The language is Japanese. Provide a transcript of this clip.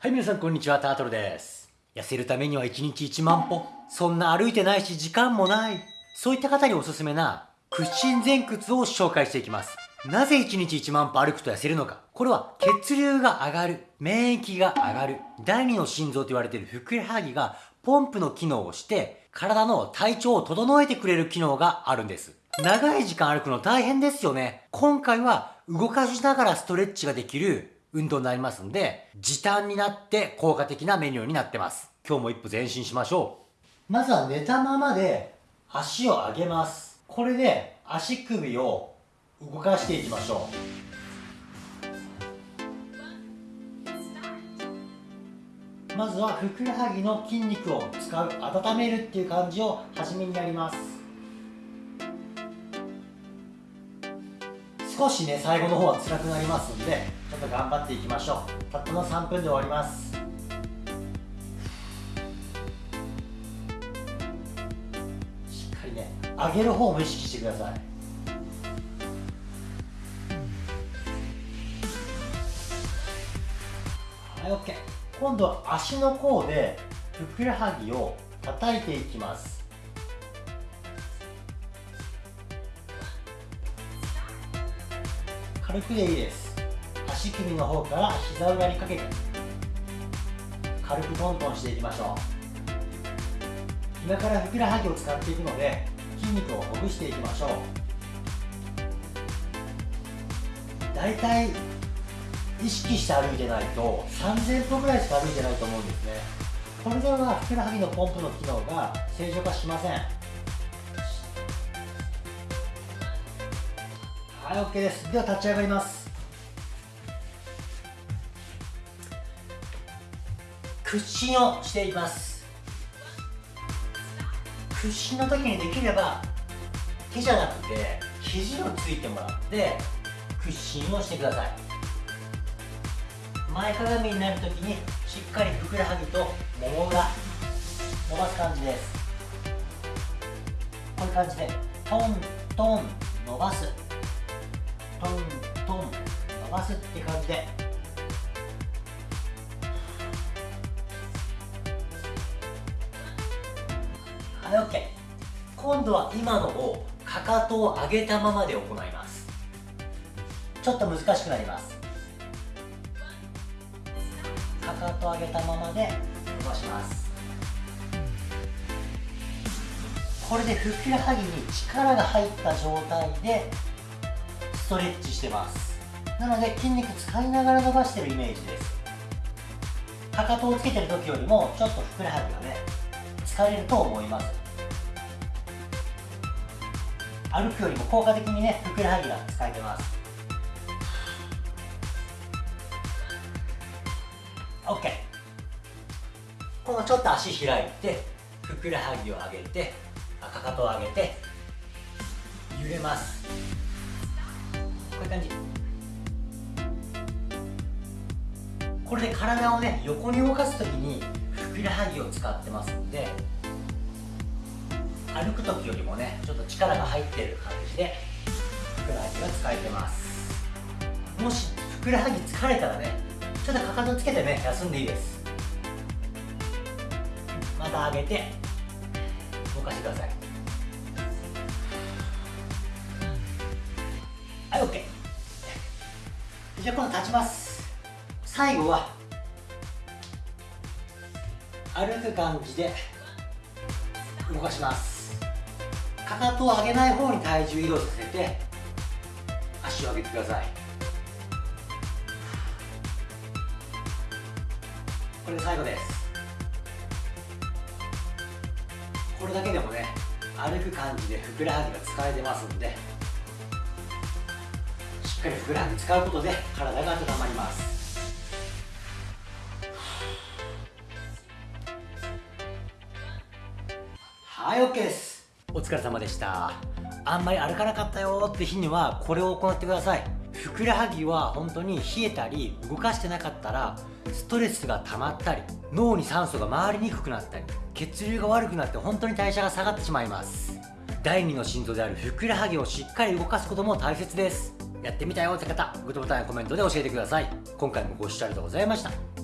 はい、皆さんこんにちは、タートルです。痩せるためには1日1万歩。そんな歩いてないし時間もない。そういった方におすすめな屈伸前屈を紹介していきます。なぜ1日1万歩歩くと痩せるのかこれは血流が上がる、免疫が上がる、第二の心臓と言われているふくらはぎがポンプの機能をして体の体調を整えてくれる機能があるんです。長い時間歩くの大変ですよね。今回は動かしながらストレッチができる運動になりますんで、時短になって効果的なメニューになってます。今日も一歩前進しましょう。まずは寝たままで足を上げます。これで足首を動かしていきましょう。まずはふくらはぎの筋肉を使う、温めるっていう感じを初めにやります。少しね最後の方は辛くなりますんでちょっと頑張っていきましょう。たったの3分で終わります。しっかりね上げる方も意識してください。はい OK 今度は足の甲でふくらはぎを叩いていきます。軽くでいいです。足首の方から膝裏にかけて。軽くトントンしていきましょう。今からふくらはぎを使っていくので筋肉をほぐしていきましょう。だいたい意識して歩いてないと3000歩ぐらいしか歩いてないと思うんですね。これではふくらはぎのポンプの機能が正常化しません。はい、OK です。では立ち上がります。屈伸をしています。屈伸の時にできれば手じゃなくて肘をついてもらって屈伸をしてください。前かがみになる時にしっかりふくらはぎともも裏伸ばす感じです。こういう感じでトントン伸ばす。トントン伸ばすって感じで。はい OK 今度は今のをかかとを上げたままで行います。ちょっと難しくなります。かかと上げたままで伸ばします。これでふくらはぎに力が入った状態でストレッチしてます。なので筋肉使いながら伸ばしてるイメージです。かかとをつけてる時よりもちょっとふくらはぎがね疲れると思います。歩くよりも効果的にねふくらはぎが使えてます。OK このちょっと足開いてふくらはぎを上げてかかとを上げて揺れます。いう感じこれで体をね横に動かす時にふくらはぎを使ってますんで歩く時よりもねちょっと力が入ってる感じでふくらはぎが使えてます。もしふくらはぎ疲れたらねちょっとかかとつけてね休んでいいです。また上げて動かしてください。じゃあ今度立ちます。最後は歩く感じで動かします。かかとを上げない方に体重移動させて足を上げてください。これで最後です。これだけでもね歩く感じでふくらはぎが使えてますんでっかりふくらはぎ使うことで体が温まります。はい OK です。お疲れ様でした。あんまり歩かなかったよって日にはこれを行ってください。ふくらはぎは本当に冷えたり動かしてなかったらストレスが溜まったり脳に酸素が回りにくくなったり血流が悪くなって本当に代謝が下がってしまいます。第二の心臓であるふくらはぎをしっかり動かすことも大切です。やってみたよって方グッドボタンやコメントで教えてください。今回もご視聴ありがとうございました。